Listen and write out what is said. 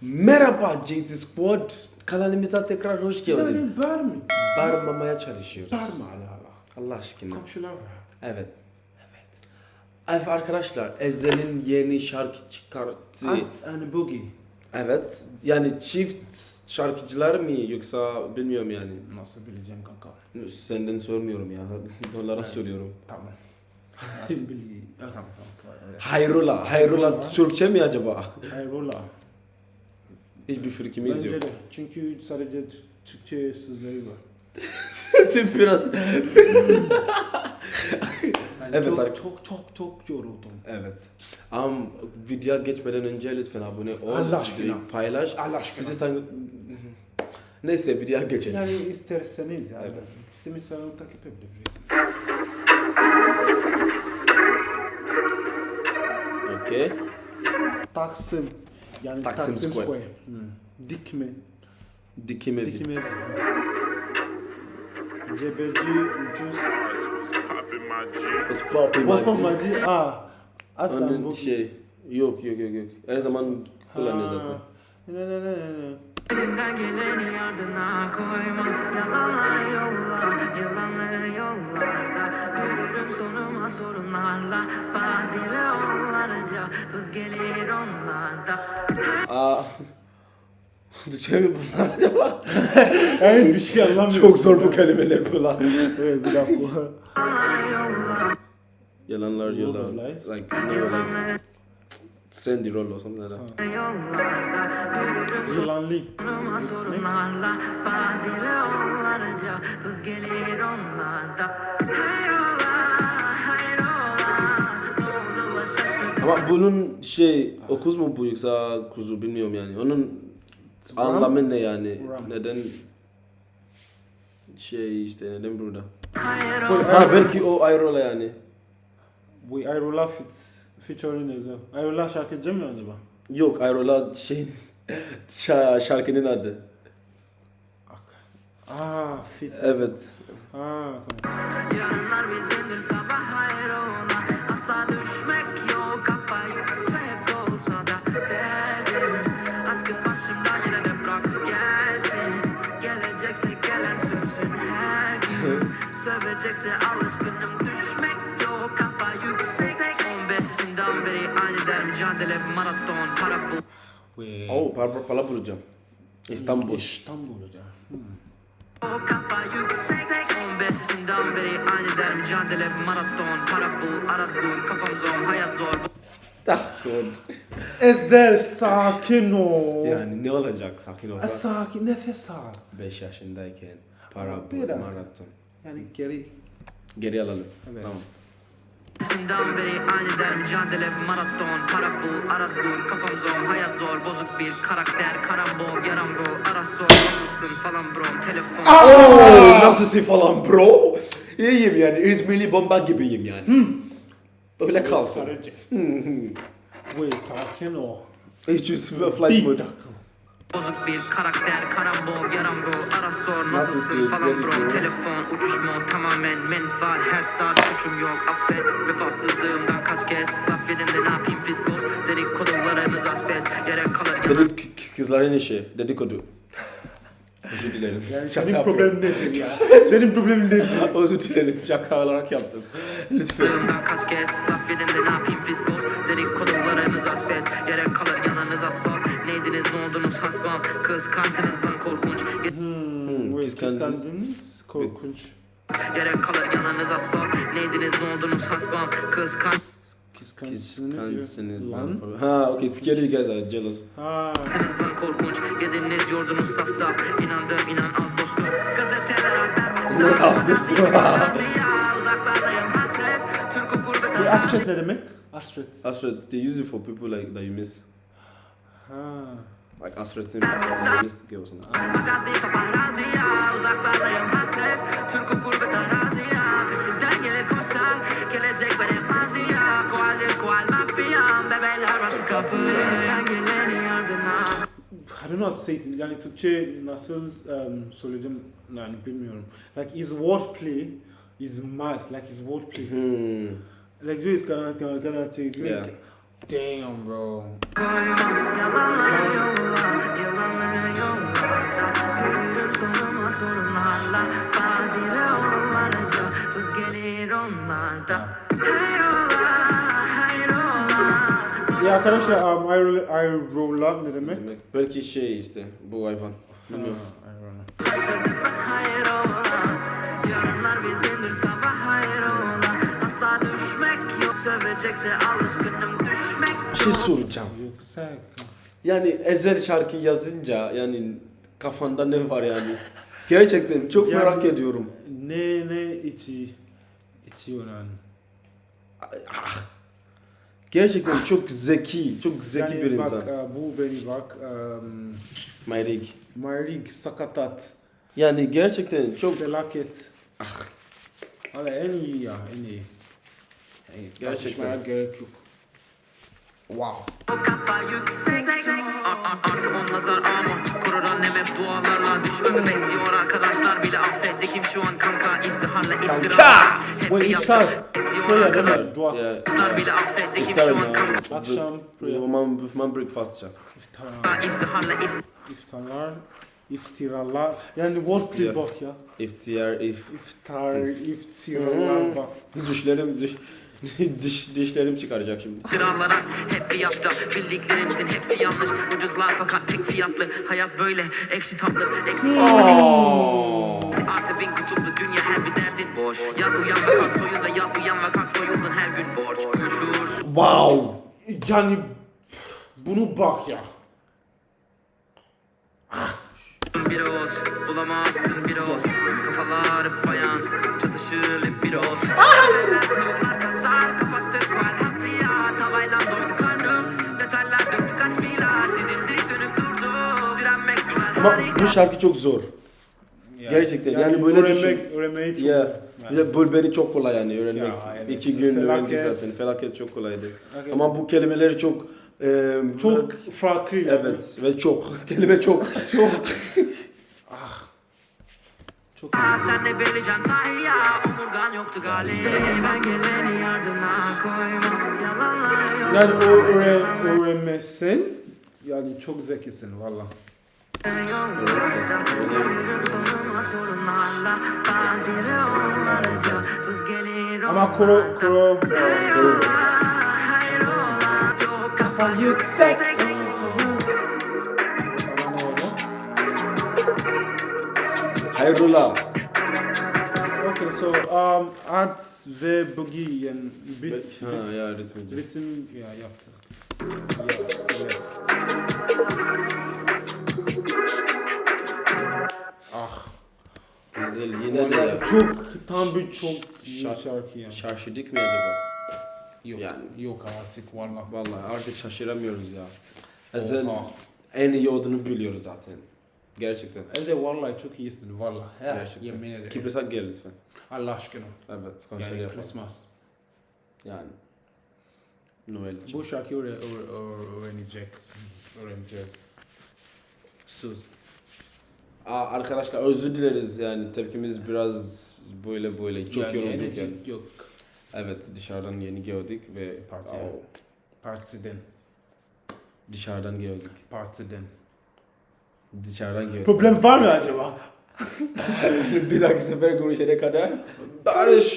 Merhaba JT Squad. Kanalımıza tekrar hoş geldin. Yani bar mı? Bağırmamaya çalışıyoruz. Bar mı ala ala? Allah aşkına. Komşular var. Evet. Evet. Evet arkadaşlar Ezel'in yeni şarkı çıkarttı. Ants and Boogie. Evet. Yani çift şarkıcılar mı yoksa bilmiyorum yani. Nasıl bileceğim kanka? Senden sormuyorum ya. Onlara soruyorum. Tamam. Nasıl bileyim? Tamam tamam. Hayrola. Hayrola Türkçe mi acaba? Hayrola. Hiçbir fikrimiz Bence yok. de. Çünkü sadece T- Türkçe sözleri var. Sesin biraz... Yani Evet, çok, ar- çok çok çok yoruldum. Evet. Ama video geçmeden önce lütfen abone ol. Allah aşkına. videoyu Paylaş. Allah aşkına. Bizi tan- Neyse video geçelim. Yani isterseniz yani. Bizim insanı takip edebiliriz. Okey. Taksim. Yani Taksim Taksim, Square. Square. Hmm. Dikme. Dikime video. Dikme. Cebeci ucuz. It's popping Osman my Macı. Aa. Atan Onun bu. şey yok yok yok yok. Her zaman kullanıyor zaten. Ne ne ne ne ne. Elinden geleni ardına koyma Yalanları yolla, yalanları yollarda Yürürüm sonuma sorunlarla Badire onlarca Hız gelir onlarda Aa. Türkçe mi bunlar acaba? Yani bir şey anlamıyorum. Çok zor bu kelimeler kullan. Evet bir dakika. Yalanlar lies. Like, Sandy Roll or something like that. yollarda Yürürüm Yılanlı. sonuma Snake. sorunlarla Badire onlarca Hız gelir onlarda Hayrola, hayrola Ne oldu da şaşırdın Ama bunun şey okuz mu bu yoksa kuzu bilmiyorum yani. Onun anlamı ne yani? Ram. Neden şey işte neden burada? Hayrola Ha belki o Ayrola yani. Bu Ayrola fit, featuring Ezel. Ayrola şarkıcı mı acaba? Yok Ayrola şey şa- şarkının adı. Aa fit. Evet. Aa tamam. Yarınlar bizimdir sabah hayrola Asla düşmek yok kafa yüksek olsa da Derdim aşkın başımdan yine de bırak gelsin Gelecekse gelen sürsün her gün Sövecekse alışkınım mücadele maraton para bul Oh, para para bulacağım. İstanbul. İstanbul hocam. Hmm. O kafa yüksek 15 yaşından beri aynı der mücadele maraton para bul aradım kafam zor hayat zor Ah, God. Ezel sakin ol. Yani ne olacak sakin E, olsa. sakin nefes al. 5 yaşındayken para bul maraton. Yani geri. Geri alalım. Evet. Tamam. Yaşından beri aynı der mücadele maraton para bul aradım kafam zor hayat zor bozuk bir karakter karambol yarambol ara sor nasılsın falan bro telefon Oh, nasılsın falan bro? İyiyim yani. İzmirli bomba gibiyim yani. Öyle kalsın. Sarıcı. Ve sakin ol. Hiç flight Bir mode. dakika. Bozuk bir karakter karambol yarambol ara sor nasılsın falan bro. telefon uçuş mod tamamen menfaat her saat suçum yok. Affet vefasızlığımdan kaç kez? Laf de ne yapayım fiskos dedikodularınız asbest yere kalır Dedik kızların işi. Dedikodu. Özür dilerim. Yani Şaka senin problemin nedir ya? senin problemin nedir? Özür dilerim. Şaka olarak yaptım. Lütfen. Kaç kez laf edin de ne yapayım fiskos Dedikodularınız asbest Yere kalır yanınız asfalt Neydiniz ne oldunuz hasbam Kıskançsınız lan korkunç Hmm, kıskandınız. kıskandınız. Korkunç. Yere kalır yanınız asfalt Neydiniz ne oldunuz hasbam Kıskançsınız Kıskançsınız. Lan. Ha, okay. It's scary you guys are jealous. Ha. korkunç Yediniz yordunuz saf saf İnandım inan az dostum Gazeteler haber Ne az dostum. Uzaklardayım hasret Türk'ü gurbet ne demek? Astret. Astrid, they use it for people like that you miss. Ha. Like missed girl or something. Magazi paparazzi ya Uzaklardayım hasret Türk'ü gurbet arazi ya Peşimden gelir koşar Gelecek veremez I don't know how to say it. Yani Türkçe nasıl um, söyleyeceğim yani bilmiyorum. Like his wordplay is mad. Like his wordplay. Hmm. Like this kana kana kana say like, Yeah. Damn bro. Arkadaşlar um, ayrılar ne demek? Demek. Belki şey işte bu hayvan. Ha, Bilmiyorum. ayrılar. Şaşırdık mı hayır ola Yarınlar bizimdir sabah hayır ola Asla düşmek yok Sövecekse alışkınım düşmek Bir şey soracağım. Yüksek. Yani Ezel şarkı yazınca yani kafanda ne var yani? Gerçekten çok Yani- merak ediyorum. Ne ne içi içiyor yani. Gerçekten çok zeki, çok zeki yani bir bak, insan. e, bu beni bak. Um, Mayrig. Mayrig sakatat. Yani gerçekten çok Felaket. Valla en iyi ya en iyi. İyi. Gerçekten. Tartışmaya gerek yok. Wow. O kafa yüksek A- a- Artı on nazar ama Korur annem hep dualarla Düşmemi bekliyor arkadaşlar bile affetti Kim şu an kanka iftiharla iftira Kanka! Bu iftar. Arkadaşlar mi? Dua. Kim iftar şu an ya. kanka Akşam prayer. Man, man breakfast ya. İftar. İftiharla İftarlar. iftiralar. Yani wordplay bak ya. İftiyar, if, İftar, iftiralar bak. dişlerim, diş, diş, dişlerim çıkaracak şimdi. İftiralara hep bir hafta Bildiklerinizin hepsi yanlış Ucuzlar fakat pek fiyatlı Hayat böyle ekşi tatlı Eksik Artı bin kutuplu dünya her bir derdin boş Yat uyan kalk soyun ve yat uyan ve kalk soyuldun her gün borç Uyuşursun Wow! Yani bunu bak ya. bir oz Bulamazsın bir oz Kafalar fayans Çatışır hep bir oz Yollar kasar kapattık val hafriyat Havayla doydu karnım. Detaylar döktü kaç milyar Sidindik dönüp durdu. Direnmek güzel Ama bu şarkı çok zor. Gerçekten, yani böyle öğrenmek, öğrenmeyi çok. Ya, yani. ya bölmeni çok kolay yani öğrenmek. Ya, evet. İki gün öğrendik Felaket. zaten. Felaket çok kolaydı. Evet. Ama bu kelimeleri çok e, çok farklı. yani. evet ve çok kelime çok Çok. Çok Aa, Sen ne bileceksin sahi ya Omurgan yoktu galiba Ben geleni ardına koymam Yalanları yok Yani o öğren, öğrenmezsen yani çok zekisin valla. Ama koro koro Kafa yüksek sana ne öyle? hayrola. Okay, so um, arts ve boogie yani beat, Ha ya ritmici. ritim ya yaptı. Ya, Güzel yine de ya. çok tam bir çok iyi Şarkı- şarkı ya. Şaşırdık mı acaba? Yok, Yani. yok artık valla. Vallahi artık şaşıramıyoruz ya. Ezel Oha. en iyi olduğunu biliyoruz zaten. Gerçekten. Elde vallahi çok iyisin valla. He, Gerçekten. Yemin ederim. Kıbrıs'a gel lütfen. Allah aşkına. Evet konser Yani yapalım. Christmas. Yani. Noel için. Bu şarkıyı öğre- öğre- öğrenecek. Öğreneceğiz. Söz. Aa, arkadaşlar özür dileriz yani tepkimiz biraz böyle böyle çok yani yorulduk yani. yok. Evet dışarıdan yeni geldik ve Partiye. Aa, Partiden. dışarıdan geldik. Partiden. Dışarıdan geldik. Problem var mı acaba? bir dahaki sefer görüşene kadar Barış.